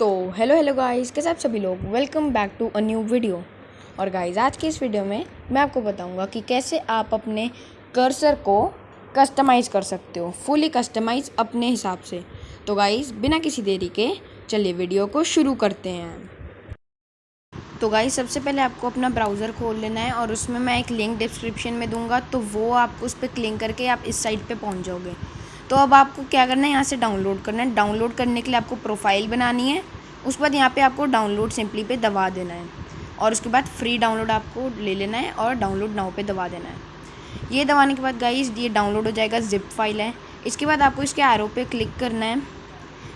तो hello hello guys कैसे आप सभी लोग? Welcome back to a new video और गाइस आज की इस वीडियो में मैं आपको बताऊँगा कि कैसे आप अपने कर्सर को कस्टमाइज़ कर सकते हो फुली कस्टमाइज़ अपने हिसाब से। तो गाइस बिना किसी देरी के चलिए वीडियो को शुरू करते हैं। तो गाइस सबसे पहले आपको अपना ब्राउज़र खोल लेना है और उसमें मैं एक लिंक डिस्क्रिप्शन में दूँगा तो वो आपको उस पर क्लिक करके आप इस साइट पे पहुँच जाओगे। तो अब आपको क्या करना है? यहाँ से डाउनलोड करना है। डाउनलोड करने के लिए आपको प्रोफ़ाइल बनानी है। उसके बाद यहाँ पे आपको डाउनलोड सिंपली पे दबा देना है। और उसके बाद फ्री डाउनलोड आपको ले लेना है और डाउनलोड नाव पे दबा देना है। ये दबाने के बाद गाइस ये डाउनलोड हो जाएगा जिप फ़ाइल है। इसके बाद आपको इसके एरो पे क्लिक करना है।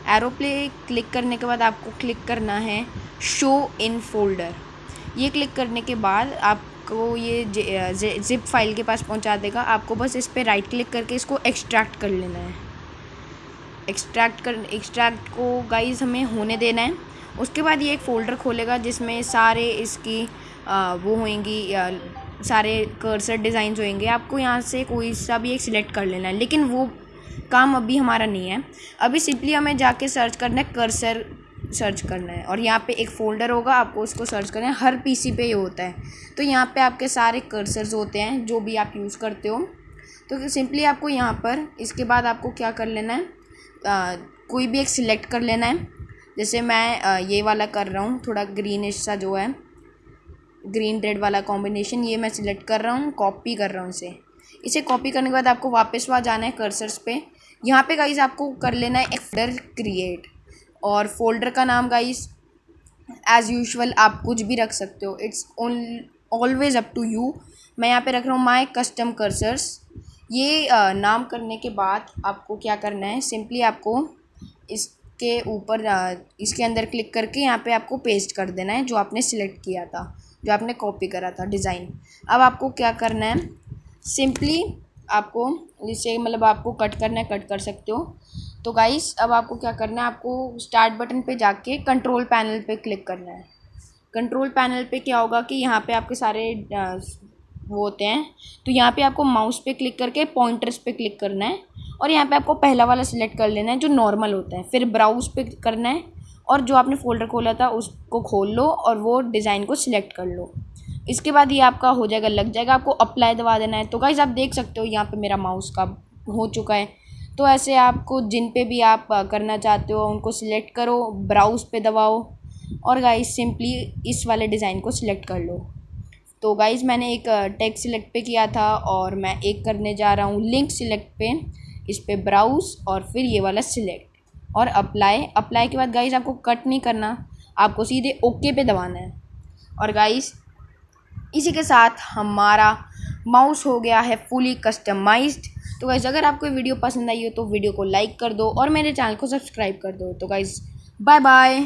एरो पे क्लिक करने के बाद आपको क्लिक करना है शो इन फोल्डर ये क्लिक करने के बाद आपको ये जिप फ़ाइल के पास पहुँचा देगा। आपको बस इस पर राइट क्लिक करके इसको एक्सट्रैक्ट कर लेना है। एक्सट्रैक्ट कर एक्सट्रैक्ट को गाइस हमें होने देना है। उसके बाद ये एक फ़ोल्डर खोलेगा जिसमें सारे इसकी आ, वो होंगी सारे कर्सर डिज़ाइन होंगे आपको यहाँ से कोई सा भी एक सिलेक्ट कर लेना है। लेकिन वो काम अभी हमारा नहीं है। अभी सिंपली हमें जाके सर्च करना है कर्सर सर्च करना है। और यहाँ पे एक फ़ोल्डर होगा आपको उसको सर्च करना है। हर पीसी पे ये होता है। तो यहाँ पे आपके सारे कर्सर्स होते हैं जो भी आप यूज़ करते हो। तो सिंपली आपको यहाँ पर इसके बाद आपको क्या कर लेना है? आ, कोई भी एक सिलेक्ट कर लेना है। जैसे मैं आ, ये वाला कर रहा हूँ थोड़ा ग्रीनिश सा जो है। ग्रीन रेड वाला कॉम्बिनेशन ये मैं सिलेक्ट कर रहा हूँ कॉपी कर रहा हूँ इसे। इसे कॉपी करने के बाद आपको वापस वहाँ जाना है कर्सर्स पे। यहाँ पे गाइज़ आपको कर लेना है एक क्रिएट और फोल्डर का नाम गाइज़ एज़ यूजल आप कुछ भी रख सकते हो। It's always up to you मैं यहाँ पे रख रहा हूँ माई कस्टम कर्सर्स ये नाम करने के बाद आपको क्या करना है? सिंपली आपको इसके ऊपर इसके अंदर क्लिक करके यहाँ पे आपको पेस्ट कर देना है, जो आपने सिलेक्ट किया था, जो आपने कॉपी करा था डिज़ाइन अब आपको क्या करना है? सिंपली आपको जिससे मतलब आपको कट करना है कट कर सकते हो। तो गाइस अब आपको क्या करना है? आपको स्टार्ट बटन पे जाके कंट्रोल पैनल पे क्लिक करना है। कंट्रोल पैनल पे क्या होगा कि यहाँ पे आपके सारे वो होते हैं। तो यहाँ पे आपको माउस पे क्लिक करके पॉइंटर्स पे क्लिक करना है। और यहाँ पे आपको पहला वाला सिलेक्ट कर लेना है, जो नॉर्मल होता है। फिर ब्राउज पे करना है और जो आपने फ़ोल्डर खोला था, उसको खोल लो और वो डिज़ाइन को सिलेक्ट कर लो। इसके बाद ये आपका हो जाएगा, लग जाएगा। आपको अप्लाई दबा देना है। तो गाइज़ आप देख सकते हो यहाँ पे मेरा माउस का हो चुका है। तो ऐसे आपको जिन पे भी आप करना चाहते हो, उनको सिलेक्ट करो ब्राउज़ पे दबाओ और गाइज़ सिंपली इस वाले डिज़ाइन को सिलेक्ट कर लो। तो गाइज़ मैंने एक टेक्स्ट सिलेक्ट पे किया था और मैं एक करने जा रहा हूँ। लिंक सिलेक्ट पे, इस पर ब्राउज़ और फिर ये वाला सिलेक्ट और अप्लाई अप्लाई के बाद गाइज़ आपको कट नहीं करना, आपको सीधे ओके पे दबाना है। और गाइज़ इसी के साथ हमारा माउस हो गया है फुली कस्टमाइज्ड तो गाइज़ अगर आपको वीडियो पसंद आई हो तो वीडियो को लाइक कर दो और मेरे चैनल को सब्सक्राइब कर दो। तो गाइज़ बाय बाय